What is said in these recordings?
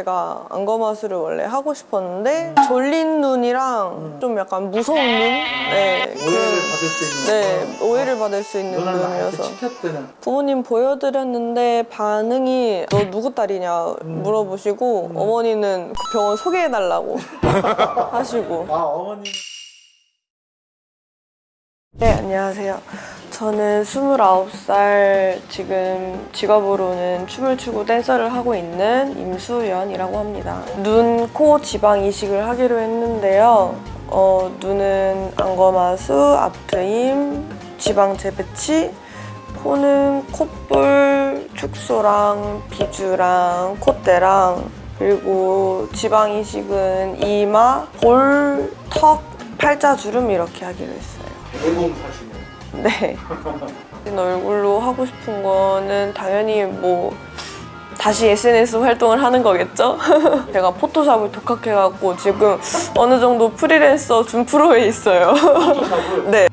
제가 안검하수를 원래 하고 싶었는데 졸린 눈이랑 좀 약간 무서운 눈? 네, 음. 오해를 받을 수 있는 네, 오해를 받을 수 있는 눈이어서. 부모님 보여드렸는데 반응이 너 누구 딸이냐 음. 물어보시고 어머니는 그 병원 소개해달라고 하시고. 아 어머님 네 안녕하세요 저는 29살 지금 직업으로는 춤을 추고 댄서를 하고 있는 임수연이라고 합니다. 눈, 코 지방 이식을 하기로 했는데요. 어, 눈은 안검하수, 앞트임, 지방 재배치 코는 콧볼, 축소랑 비주랑 콧대랑 그리고 지방 이식은 이마, 볼, 턱, 팔자 주름 이렇게 하기로 했어요 네. 얼굴로 하고 싶은 거는 당연히 뭐 다시 SNS 활동을 하는 거겠죠? 제가 포토샵을 독학해갖고 지금 어느 정도 프리랜서 준 프로에 있어요. 네.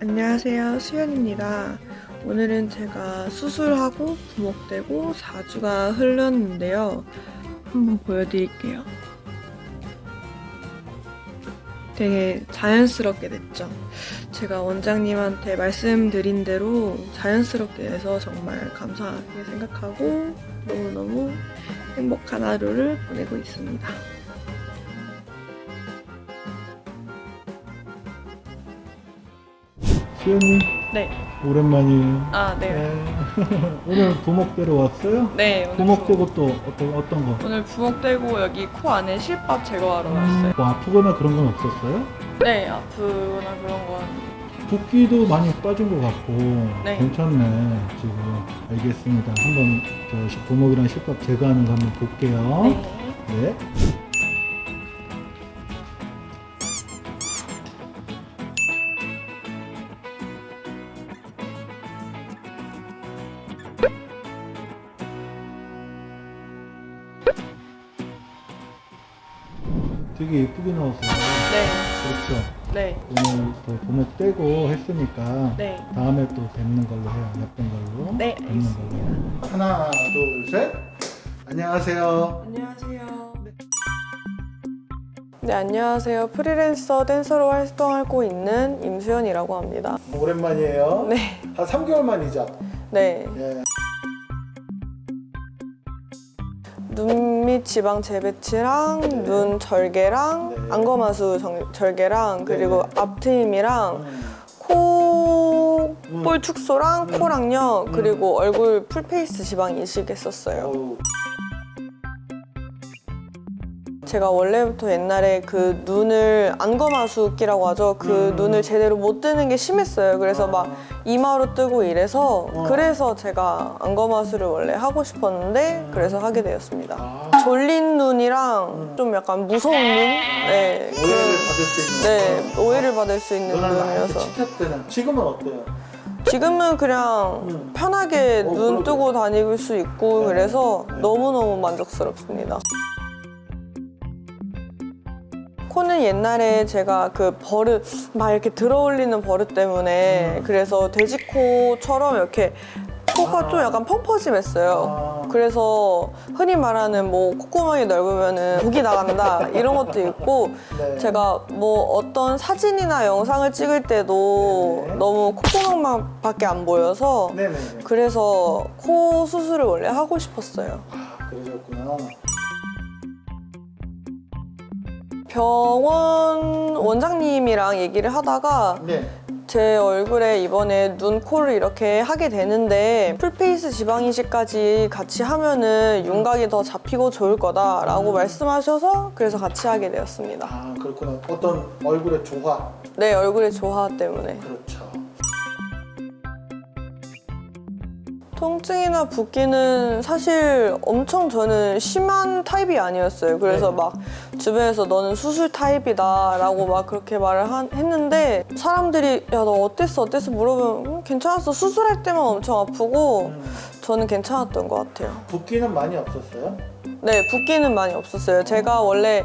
안녕하세요. 수연입니다. 오늘은 제가 수술하고 부목되고 4주가 흘렀는데요. 한번 보여드릴게요. 되게 자연스럽게 됐죠? 제가 원장님한테 말씀드린 대로 자연스럽게 돼서 정말 감사하게 생각하고 너무너무 행복한 하루를 보내고 있습니다 수연님 네. 오랜만이에요 아, 네. 네. 오늘 부목대로 왔어요? 네, 오늘 부목대고 또 어떤, 어떤 거? 오늘 부목되고 여기 코 안에 실밥 제거하러 음, 왔어요. 뭐 아프거나 그런 건 없었어요? 네, 아프거나 그런 건. 붓기도 많이 빠진 것 같고 네. 괜찮네 지금 알겠습니다 한번 저 시- 부목이랑 실밥 제거하는 거 한번 볼게요 네. 네. 되게 예쁘게 나왔어요. 네. 그렇죠. 네. 오늘 또 부목 떼고 했으니까 네. 다음에 또 뵙는 걸로 해요. 예쁜 걸로. 네, 뵙는 걸로. 하나, 둘, 셋. 안녕하세요. 안녕하세요. 네, 안녕하세요. 프리랜서 댄서로 활동하고 있는 임수연이라고 합니다. 오랜만이에요. 네. 한 3개월 만이죠. 네. 예. 지방 재배치랑 네. 눈 절개랑 네. 안검하수 정- 절개랑 그리고 네. 앞트임이랑 음. 코, 음. 볼 축소랑 음. 코랑요 음. 그리고 얼굴 full face 지방 이식 했었어요. 어우, 제가 원래부터 옛날에 그 눈을 안검하수기라고 하죠. 그 음. 눈을 제대로 못 뜨는 게 심했어요. 그래서 막 이마로 뜨고 이래서 어. 그래서 제가 안검하수를 원래 하고 싶었는데 그래서 하게 되었습니다. 아, 졸린 눈이랑 음. 좀 약간 무서운 눈? 네. 오해를 받을 수 있는. 네, 오해를 받을 수 있는 눈이어서 칭찬되는. 지금은 어때요? 지금은 그냥 음. 편하게 어, 눈 그러게. 뜨고 다닐 수 있고 네. 그래서 네. 너무너무 만족스럽습니다. 코는 옛날에 제가 그 버릇 막 이렇게 들어올리는 버릇 때문에 음. 그래서 돼지코처럼 이렇게 코가 아. 좀 약간 펑퍼짐했어요. 아. 그래서 흔히 말하는 뭐 콧구멍이 넓으면 은 독이 나간다 이런 것도 있고 네. 제가 뭐 어떤 사진이나 영상을 찍을 때도 네. 너무 콧구멍만 밖에 안 보여서 네네네. 그래서 코 수술을 원래 하고 싶었어요. 아, 그러셨구나. 병원 원장님이랑 얘기를 하다가 네. 제 얼굴에 이번에 눈, 코를 이렇게 하게 되는데 full face 지방 이식까지 같이 하면은 윤곽이 더 잡히고 좋을 거다라고 음. 말씀하셔서 그래서 같이 하게 되었습니다. 아, 그렇구나. 어떤 얼굴의 조화. 네, 얼굴의 조화 때문에. 그렇죠. 통증이나 붓기는 사실 엄청 저는 심한 타입이 아니었어요. 그래서 네. 막 주변에서 너는 수술 타입이다 라고 막 그렇게 말을 한- 했는데 사람들이 야 너 어땠어 어땠어 물어보면 음, 괜찮았어 수술할 때만 엄청 아프고 음, 저는 괜찮았던 것 같아요. 붓기는 많이 없었어요? 네 붓기는 많이 없었어요. 제가 원래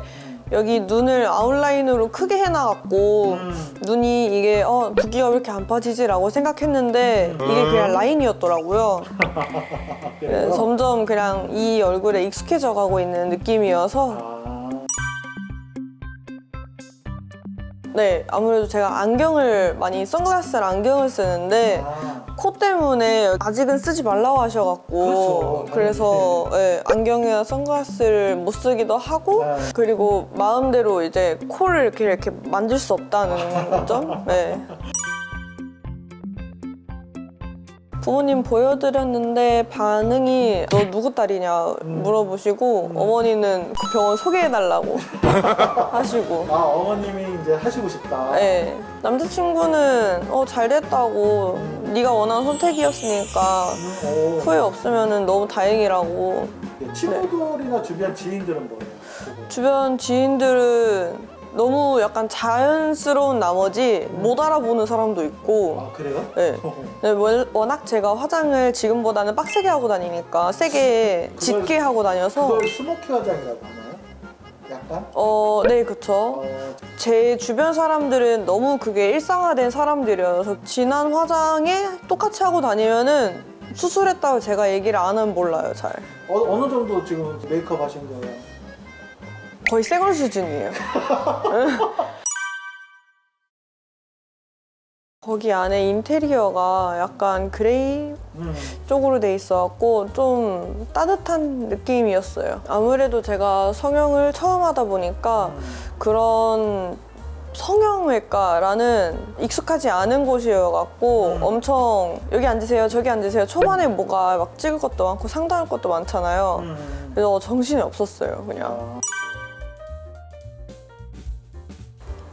여기 눈을 아웃라인으로 크게 해놔갖고 음. 눈이 이게 어 붓기가 왜 이렇게 안 빠지지 라고 생각했는데 이게 그냥 라인이었더라고요. 네? 점점 그냥 이 얼굴에 익숙해져 가고 있는 느낌이어서 네 아무래도 제가 안경을 많이 선글라스를 안경을 쓰는데 아, 코 때문에 아직은 쓰지 말라고 하셔갖고 그렇죠. 그래서 네, 안경이나 선글라스를 못 쓰기도 하고 네. 그리고 마음대로 이제 코를 이렇게 이렇게 만질 수 없다는 점. 네. 부모님 보여드렸는데 반응이 너 누구 딸이냐 물어보시고 어머니는 그 병원 소개해달라고 하시고 아 어머님이 이제 하시고 싶다. 네. 남자친구는 어 잘됐다고 네가 원하는 선택이었으니까 오. 후회 없으면 너무 다행이라고 예, 친구들이나 주변 지인들은 뭐예요? 주변 지인들은 너무 약간 자연스러운 나머지 못 알아보는 사람도 있고 아 그래요? 네. 네, 월- 워낙 제가 화장을 지금보다는 빡세게 하고 다니니까 세게 그걸- 짙게 하고 다녀서 그걸 스모키 화장이라고 하나요? 약간? 어, 네, 그쵸. 어, 제 주변 사람들은 너무 그게 일상화된 사람들이어서 진한 화장에 똑같이 하고 다니면은 수술했다고 제가 얘기를 안 하면 몰라요, 잘. 어, 어느 정도 지금 메이크업 하신 거예요? 거의 생얼 수준이에요. 거기 안에 인테리어가 약간 gray 음. 쪽으로 돼 있어갖고 좀 따뜻한 느낌이었어요. 아무래도 제가 성형을 처음 하다 보니까 그런 성형외과라는 익숙하지 않은 곳이어갖고 음. 엄청 여기 앉으세요 저기 앉으세요 초반에 뭐가 막 찍을 것도 많고 상담할 것도 많잖아요. 음. 그래서 정신이 없었어요 그냥. 아,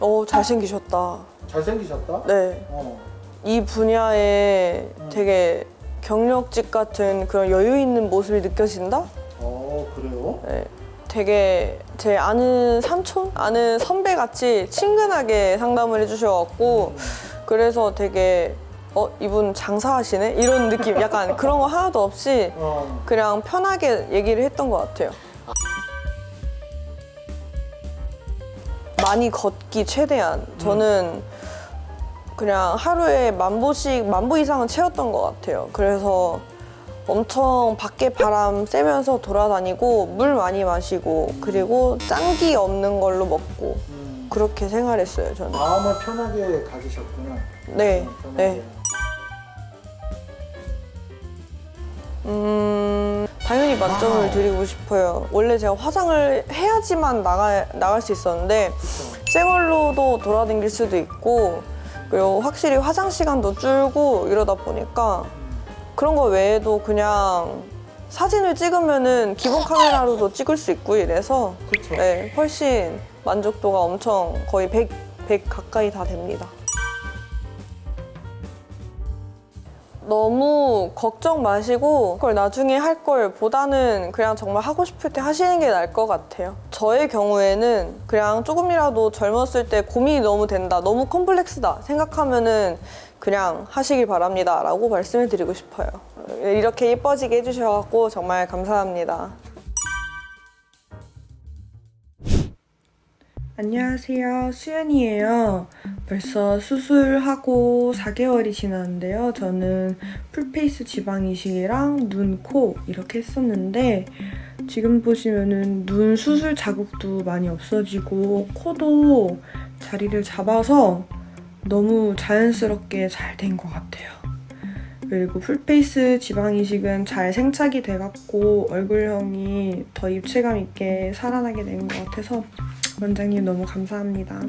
어 잘생기셨다. 잘생기셨다? 네. 어. 이 분야에 음. 되게 경력직 같은 그런 여유 있는 모습이 느껴진다? 어 그래요? 네. 되게 제 아는 삼촌? 아는 선배 같이 친근하게 상담을 해주셔갖고 음. 그래서 되게 어 이분 장사하시네 이런 느낌 약간 그런 거 하나도 없이 어. 그냥 편하게 얘기를 했던 것 같아요. 많이 걷기 최대한 저는 그냥 하루에 만 보씩 만 보 이상은 채웠던 것 같아요. 그래서 엄청 밖에 바람 쐬면서 돌아다니고 물 많이 마시고 그리고 짠기 없는 걸로 먹고 음. 그렇게 생활했어요 저는. 마음을 편하게 가지셨구나. 네, 어, 편하게. 네. 음, 당연히 만점을 와우. 드리고 싶어요. 원래 제가 화장을 해야지만 나가, 나갈 수 있었는데, 그쵸. 새 걸로도 돌아다닐 수도 있고, 그리고 확실히 화장 시간도 줄고 이러다 보니까, 그런 거 외에도 그냥 사진을 찍으면은 기본 카메라로도 찍을 수 있고 이래서, 그쵸. 네, 훨씬 만족도가 엄청 거의 100, 100 가까이 다 됩니다. 너무 걱정 마시고 그걸 나중에 할 걸 보다는 그냥 정말 하고 싶을 때 하시는 게 나을 것 같아요. 저의 경우에는 그냥 조금이라도 젊었을 때 고민이 너무 된다, 너무 컴플렉스다 생각하면 은 그냥 하시길 바랍니다 라고 말씀을 드리고 싶어요. 이렇게 예뻐지게 해주셔서 정말 감사합니다. 안녕하세요. 수연이에요. 벌써 수술하고 4개월이 지났는데요. 저는 풀페이스 지방 이식이랑 눈, 코 이렇게 했었는데 지금 보시면은 눈 수술 자국도 많이 없어지고 코도 자리를 잡아서 너무 자연스럽게 잘 된 것 같아요. 그리고 풀페이스 지방 이식은 잘 생착이 돼갖고 얼굴형이 더 입체감 있게 살아나게 된 것 같아서 원장님 너무 감사합니다.